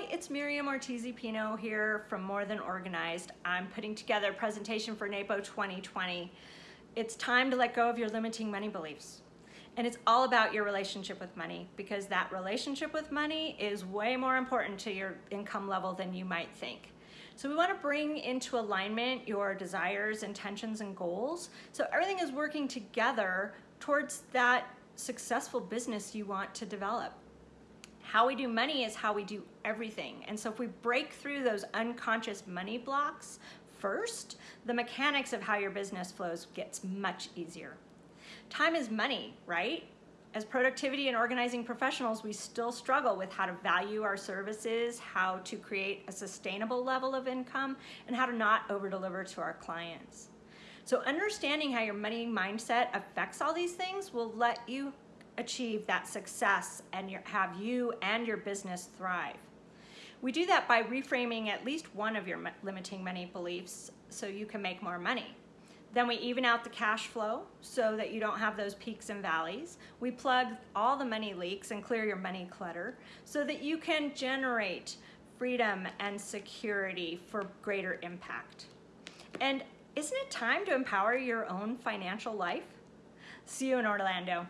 It's Miriam Ortiz Pino here from More Than Organized. I'm putting together a presentation for NAPO 2020. It's time to let go of your limiting money beliefs. And it's all about your relationship with money because that relationship with money is way more important to your income level than you might think. So we want to bring into alignment your desires, intentions, and goals so everything is working together towards that successful business you want to develop. How we do money is how we do everything. And so if we break through those unconscious money blocks first, the mechanics of how your business flows gets much easier. Time is money, right? As productivity and organizing professionals, we still struggle with how to value our services, how to create a sustainable level of income, and how to not over deliver to our clients. So understanding how your money mindset affects all these things will let you achieve that success and your, have you and your business thrive. We do that by reframing at least one of your limiting money beliefs so you can make more money. Then we even out the cash flow so that you don't have those peaks and valleys. We plug all the money leaks and clear your money clutter so that you can generate freedom and security for greater impact. And isn't it time to empower your own financial life? See you in Orlando.